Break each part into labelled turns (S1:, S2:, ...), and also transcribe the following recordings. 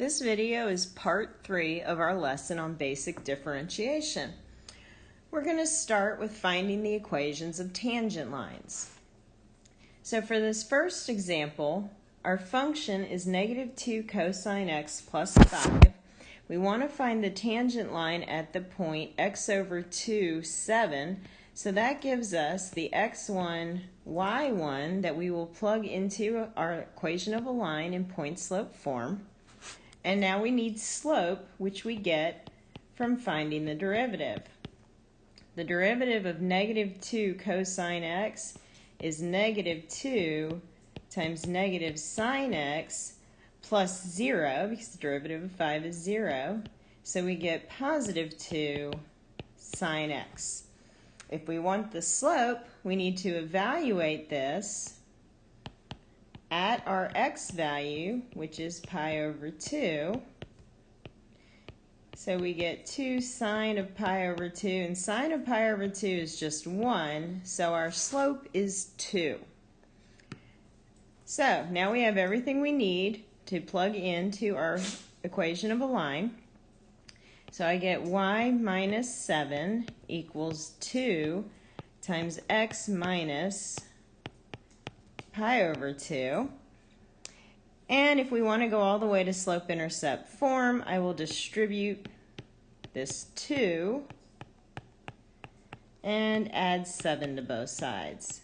S1: This video is part three of our lesson on basic differentiation. We're going to start with finding the equations of tangent lines. So for this first example, our function is negative 2 cosine x plus 5. We want to find the tangent line at the point x over 2, 7. So that gives us the x1, y1 that we will plug into our equation of a line in point slope form. And now we need slope, which we get from finding the derivative. The derivative of negative 2 cosine x is negative 2 times negative sine x plus 0, because the derivative of 5 is 0. So we get positive 2 sine x. If we want the slope, we need to evaluate this at our x value, which is pi over 2. So we get 2 sine of pi over 2, and sine of pi over 2 is just 1, so our slope is 2. So now we have everything we need to plug into our equation of a line. So I get y minus 7 equals 2 times x minus pi over 2. And if we want to go all the way to slope-intercept form, I will distribute this 2 and add 7 to both sides.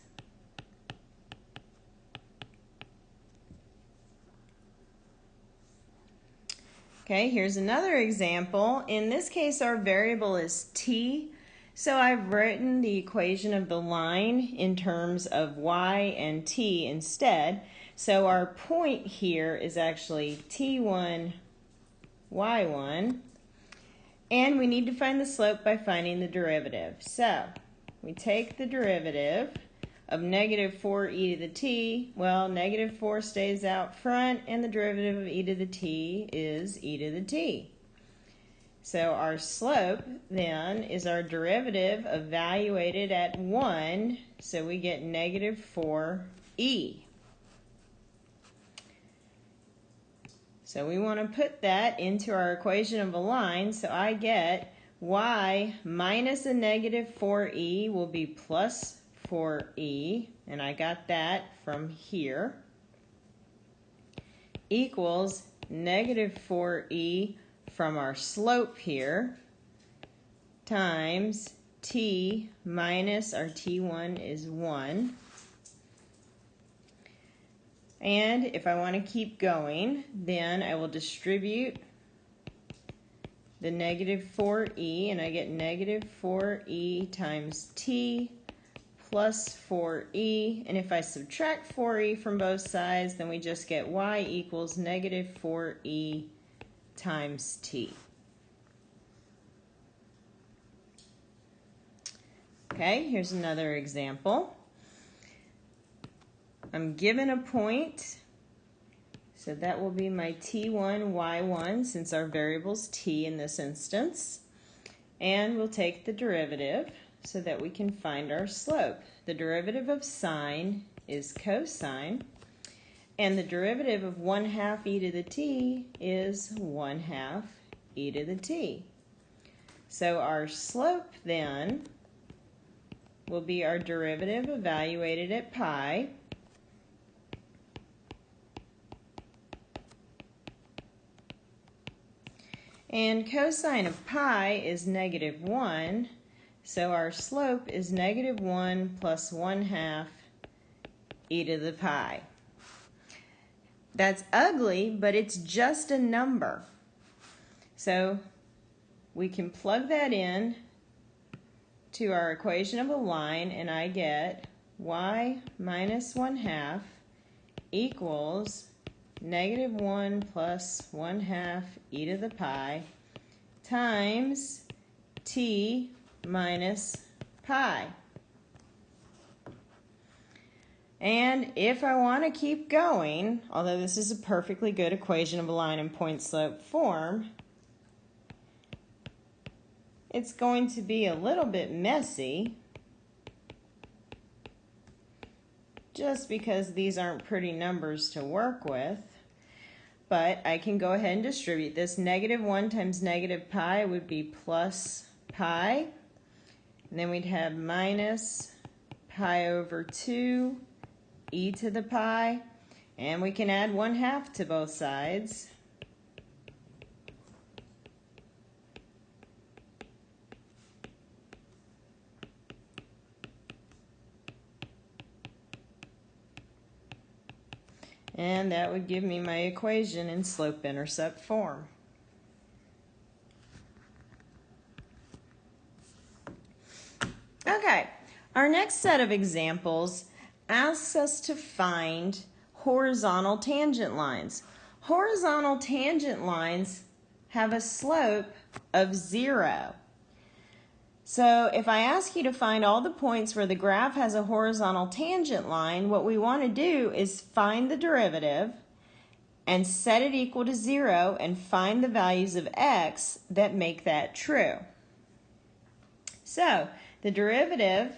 S1: Okay, here's another example. In this case, our variable is t, so I've written the equation of the line in terms of y and t instead. So our point here is actually t1, y1. And we need to find the slope by finding the derivative. So we take the derivative of negative 4 e to the t. Well, negative 4 stays out front, and the derivative of e to the t is e to the t. So our slope then is our derivative evaluated at 1, so we get negative 4e. So we want to put that into our equation of a line, so I get y minus a negative 4e will be plus 4e, and I got that from here, equals negative 4e from our slope here times t minus our t1 is 1. And if I want to keep going, then I will distribute the negative 4e, and I get negative 4e times t plus 4e. And if I subtract 4e from both sides, then we just get y equals negative 4e times t. Okay, here's another example. I'm given a point, so that will be my t1, y1, since our variable's t in this instance. And we'll take the derivative so that we can find our slope. The derivative of sine is cosine. And the derivative of 1 half e to the t is 1 half e to the t. So our slope then will be our derivative evaluated at pi. And cosine of pi is negative 1, so our slope is negative 1 plus 1 half e to the pi. That's ugly, but it's just a number. So we can plug that in to our equation of a line, and I get y minus 1 half equals negative 1 plus 1 half e to the pi times t minus pi. And if I want to keep going, although this is a perfectly good equation of a line in point slope form, it's going to be a little bit messy just because these aren't pretty numbers to work with. but I can go ahead and distribute this. Negative 1 times negative pi would be plus pi. And then we'd have minus pi over 2 e to the pi. And we can add 1 half to both sides. And that would give me my equation in slope-intercept form. Okay, our next set of examples asks us to find horizontal tangent lines. Horizontal tangent lines have a slope of zero. So if I ask you to find all the points where the graph has a horizontal tangent line, what we want to do is find the derivative and set it equal to zero and find the values of x that make that true. So the derivative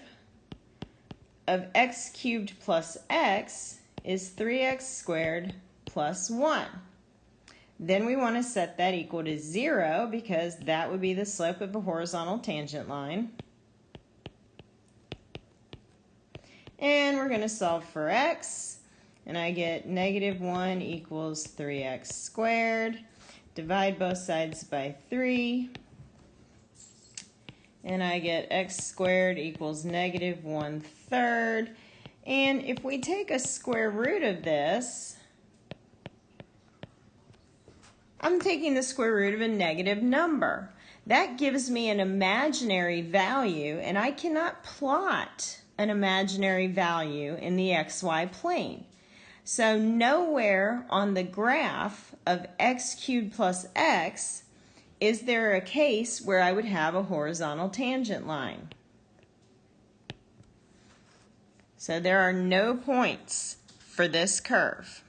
S1: of x cubed plus x is 3x squared plus 1. Then we want to set that equal to 0 because that would be the slope of a horizontal tangent line. And we're going to solve for x. And I get negative 1 equals 3x squared. Divide both sides by 3. And I get x squared equals negative 1 third. And if we take a square root of this, I'm taking the square root of a negative number. That gives me an imaginary value, and I cannot plot an imaginary value in the xy plane. So nowhere on the graph of x cubed plus x is there a case where I would have a horizontal tangent line. So there are no points for this curve.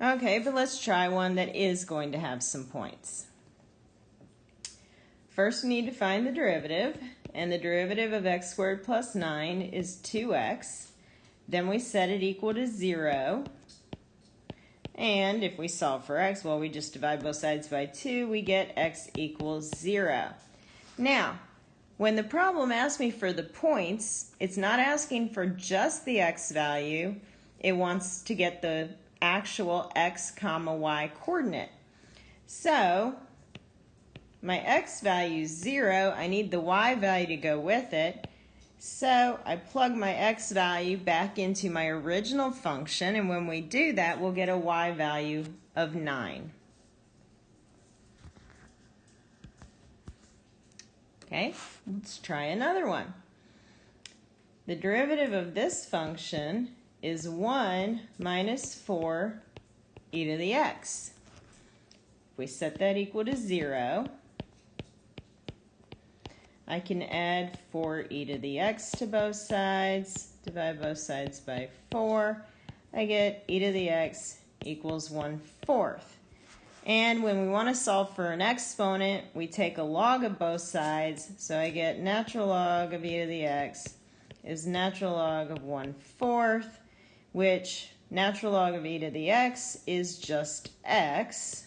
S1: Okay, but let's try one that is going to have some points. First, we need to find the derivative, and the derivative of x squared plus 9 is 2x. Then we set it equal to 0. And if we solve for x, well, we just divide both sides by 2, we get x equals 0. Now, when the problem asks me for the points, it's not asking for just the x value. It wants to get the actual x comma y coordinate. So my x value is 0. I need the y value to go with it. So I plug my x value back into my original function, and when we do that, we'll get a y value of 9. Okay, let's try another one. The derivative of this function is 1 minus 4 e to the x. If we set that equal to 0, I can add 4 e to the x to both sides, divide both sides by 4. I get e to the x equals 1 fourth. And when we want to solve for an exponent, we take a log of both sides. So I get natural log of e to the x is natural log of 1 fourth which natural log of e to the x is just x.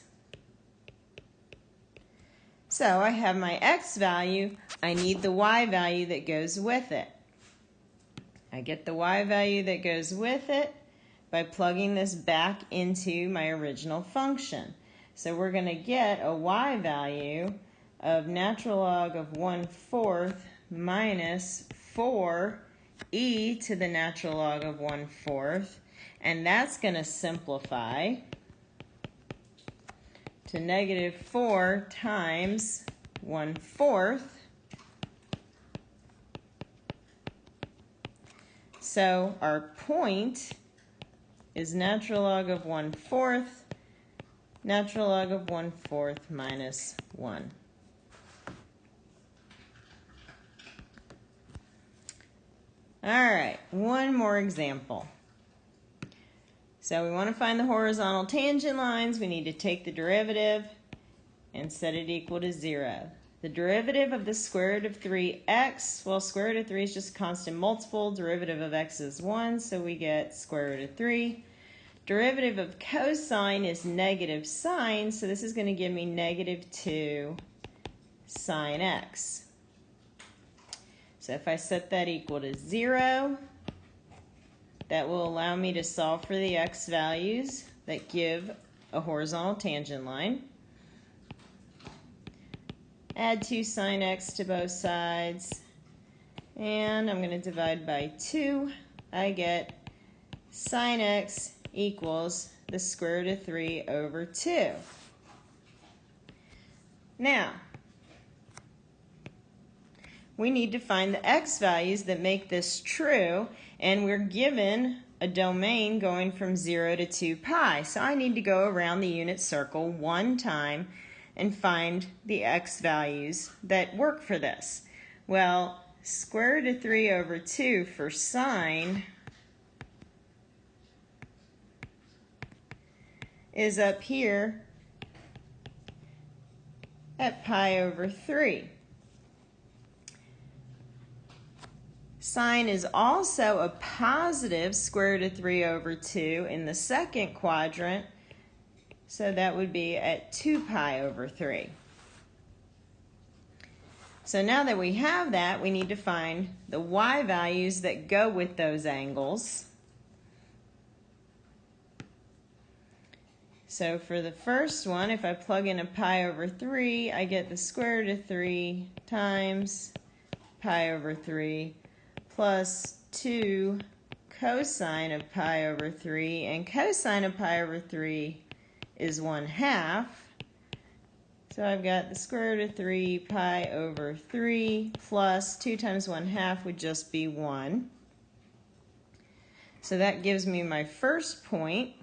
S1: So I have my x value. I need the y value that goes with it. I get the y value that goes with it by plugging this back into my original function. So we're going to get a y value of natural log of 1 fourth minus 4 e to the natural log of 1 fourth, and that's going to simplify to negative 4 times 1 fourth. So our point is natural log of 1 fourth, natural log of 1 fourth minus 1. All right, one more example. So we want to find the horizontal tangent lines. We need to take the derivative and set it equal to 0. The derivative of the square root of 3x, well, square root of 3 is just a constant multiple. Derivative of x is 1, so we get square root of 3. Derivative of cosine is negative sine, so this is going to give me negative 2 sine x. So if I set that equal to 0, that will allow me to solve for the x values that give a horizontal tangent line. Add 2 sine x to both sides, and I'm going to divide by 2. I get sine x equals the square root of 3 over 2. Now, we need to find the x values that make this true, and we're given a domain going from 0 to 2 pi. So I need to go around the unit circle one time and find the x values that work for this. Well, square root of 3 over 2 for sine is up here at pi over 3. Sine is also a positive square root of 3 over 2 in the second quadrant, so that would be at 2 pi over 3. So now that we have that, we need to find the y values that go with those angles. So for the first one, if I plug in a pi over 3, I get the square root of 3 times pi over 3 plus 2 cosine of pi over 3. And cosine of pi over 3 is 1 half. So I've got the square root of 3 pi over 3 plus 2 times 1 half would just be 1. So that gives me my first point.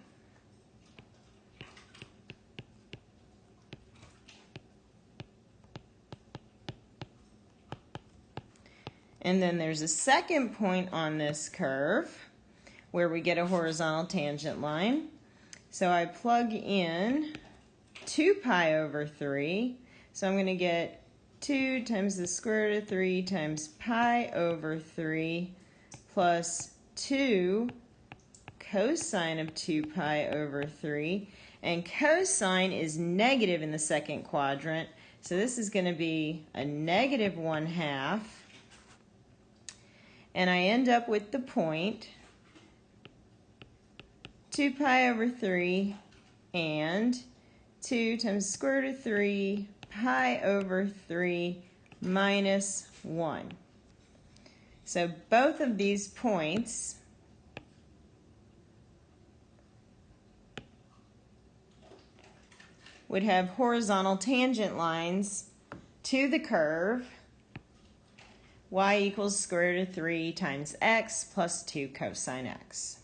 S1: And then there's a second point on this curve where we get a horizontal tangent line. So I plug in 2 pi over 3. So I'm going to get 2 times the square root of 3 times pi over 3 plus 2 cosine of 2 pi over 3. And cosine is negative in the second quadrant. So this is going to be a negative 1 half and I end up with the point 2 pi over 3 and 2 times square root of 3 pi over 3 minus 1. So both of these points would have horizontal tangent lines to the curve y equals square root of 3 times x plus 2 cosine x.